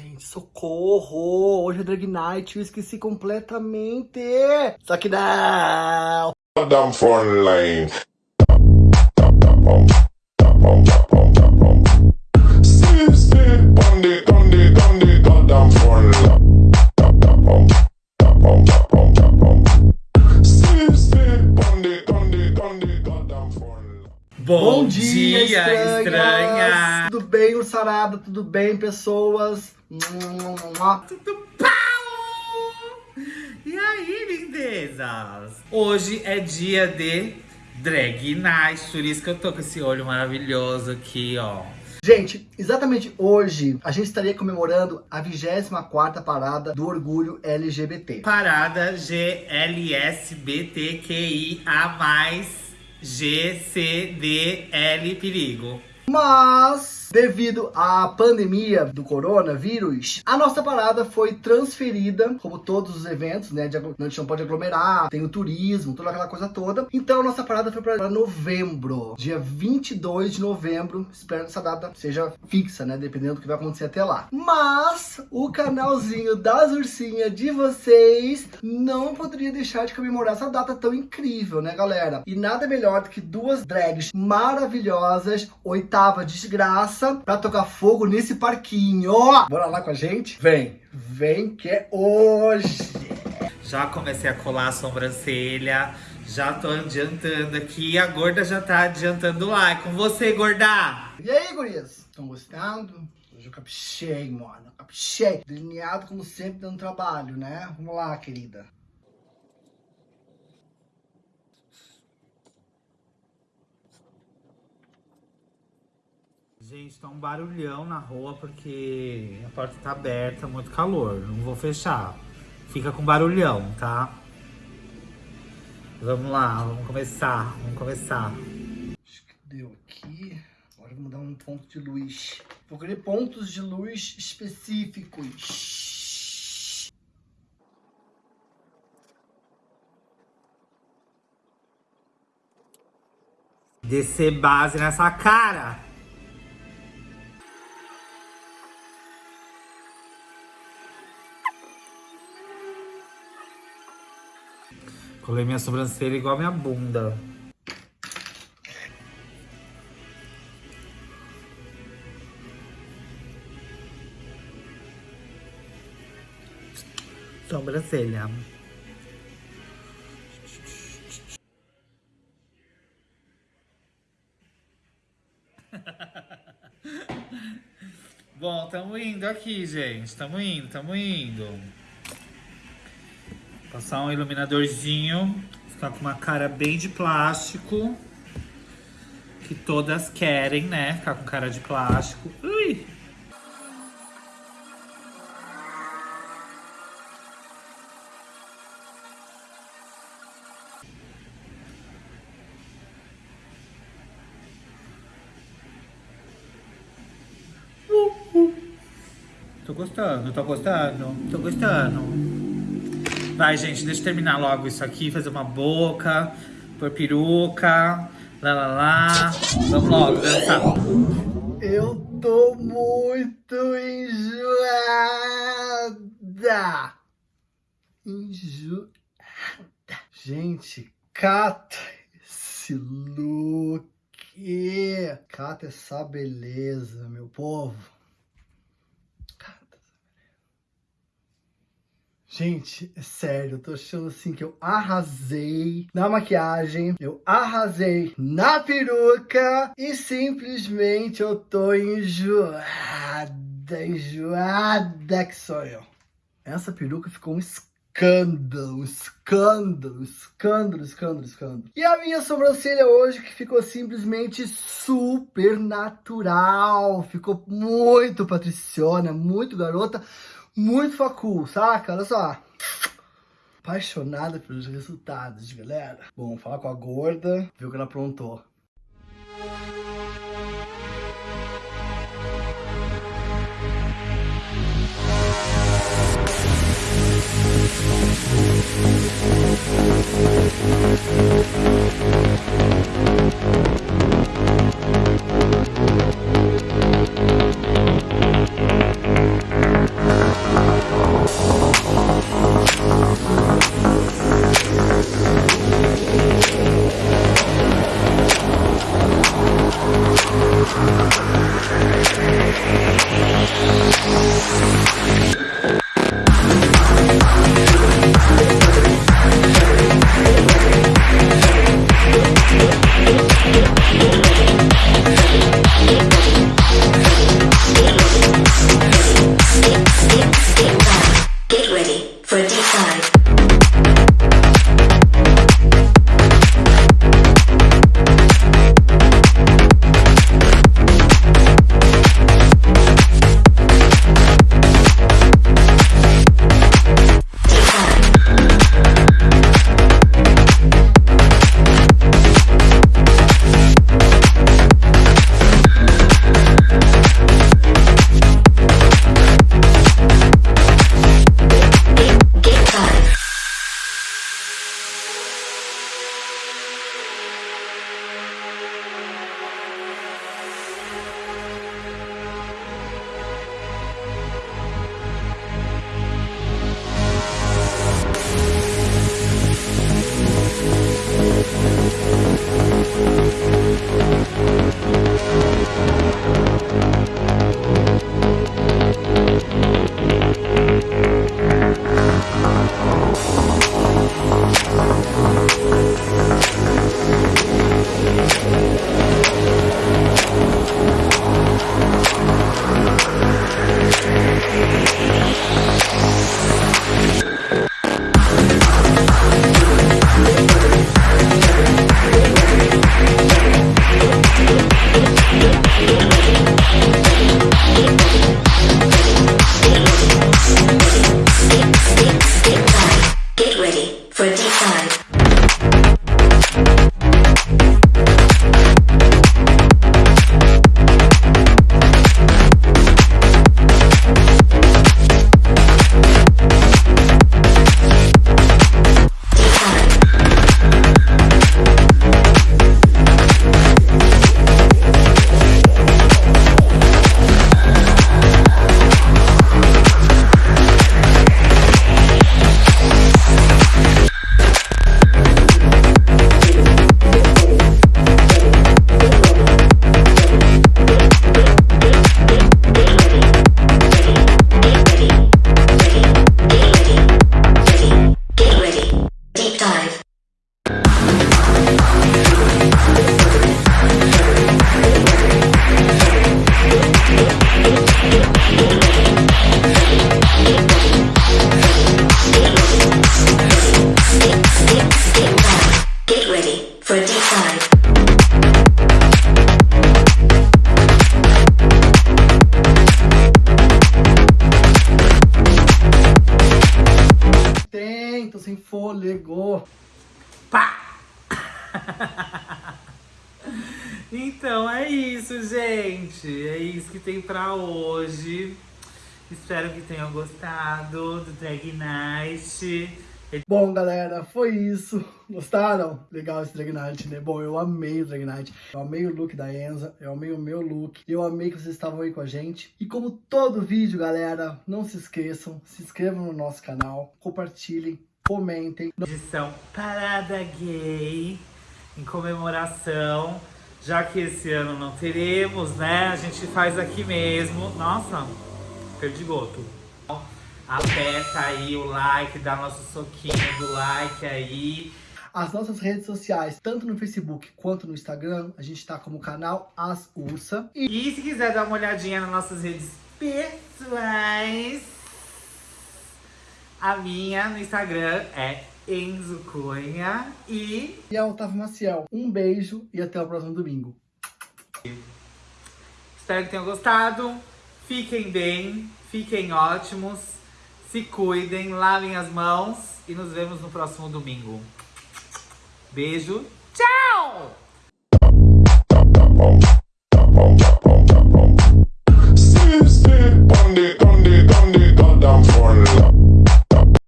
gente, socorro! Hoje é Drag Night, eu esqueci completamente! Só que não! Goddamn front line. Bom, dia, estranhas! Tudo bem, Ursarada? Tudo bem, pessoas? Tudo pau! E aí, lindezas? Hoje é dia de drag night, por isso que eu tô com esse olho maravilhoso aqui, ó. Gente, exatamente hoje a gente estaria comemorando a 24ª parada do orgulho LGBT. Parada GLSBTQIA+, GCDL perigo. Mas, devido à pandemia do coronavírus, a nossa parada foi transferida, como todos os eventos, né? De, a gente não pode aglomerar, tem o turismo, toda aquela coisa toda. Então, a nossa parada foi para novembro, dia 22 de novembro. Espero que essa data seja fixa, né? Dependendo do que vai acontecer até lá. Mas, o canalzinho das ursinhas de vocês não poderia deixar de comemorar essa data tão incrível, né, galera? E nada melhor do que duas drags maravilhosas, oitava desgraça, pra tocar fogo nesse parquinho. Bora lá com a gente? Vem, vem que é hoje. Já comecei a colar a sobrancelha, já tô adiantando aqui, a gorda já tá adiantando lá. É com você, gorda! E aí, gurias? Estão gostando? Hoje eu caprichei, mano. Caprichei. Delineado como sempre, dando trabalho, né? Vamos lá, querida. Gente, tá um barulhão na rua porque a porta tá aberta, muito calor. Não vou fechar. Fica com barulhão, tá? Vamos lá, vamos começar, vamos começar. Acho que deu aqui. Agora vamos dar um ponto de luz. Vou querer pontos de luz específicos. Descer base nessa cara. Colei minha sobrancelha igual minha bunda. Sobrancelha. Bom, tamo indo aqui, gente. Tamo indo, tamo indo. Passar um iluminadorzinho. Ficar com uma cara bem de plástico. Que todas querem, né? Ficar com cara de plástico. Ui! Tô gostando, tô gostando, tô gostando. Vai, gente, deixa eu terminar logo isso aqui, fazer uma boca, pôr peruca, lá lá lá. Vamos logo dançar. Eu tô muito enjoada. Enjoada. Gente, cata esse look. Cata essa beleza, meu povo. Cata essa beleza. Gente, é sério, eu tô achando assim que eu arrasei na maquiagem, eu arrasei na peruca e simplesmente eu tô enjoada, enjoada que sou eu. Essa peruca ficou um escândalo, escândalo, escândalo, escândalo, escândalo. E a minha sobrancelha hoje que ficou simplesmente super natural, ficou muito patriciona, muito garota, muito facul, saca? Olha só. Apaixonada pelos resultados, galera. Bom, falar com a gorda, ver o que ela aprontou. Fôlego. Pá! então é isso, gente. É isso que tem pra hoje. Espero que tenham gostado do Drag Night. Bom, galera, foi isso. Gostaram? Legal esse Drag Night, né? Bom, eu amei o Drag Night. Eu amei o look da Enza. Eu amei o meu look. Eu amei que vocês estavam aí com a gente. E como todo vídeo, galera, não se esqueçam. Se inscrevam no nosso canal. Compartilhem. Comentem. Edição Parada Gay. Em comemoração. Já que esse ano não teremos, né? A gente faz aqui mesmo. Nossa, perdi goto. Aperta aí o like, dá nosso soquinho do like aí. As nossas redes sociais, tanto no Facebook quanto no Instagram, a gente tá como canal As Ursa. E, e se quiser dar uma olhadinha nas nossas redes pessoais, a minha no Instagram é Enzo Cunha e... E é a Otávio Maciel. Um beijo e até o próximo domingo. Espero que tenham gostado. Fiquem bem, fiquem ótimos. Se cuidem, lavem as mãos e nos vemos no próximo domingo. Beijo, tchau!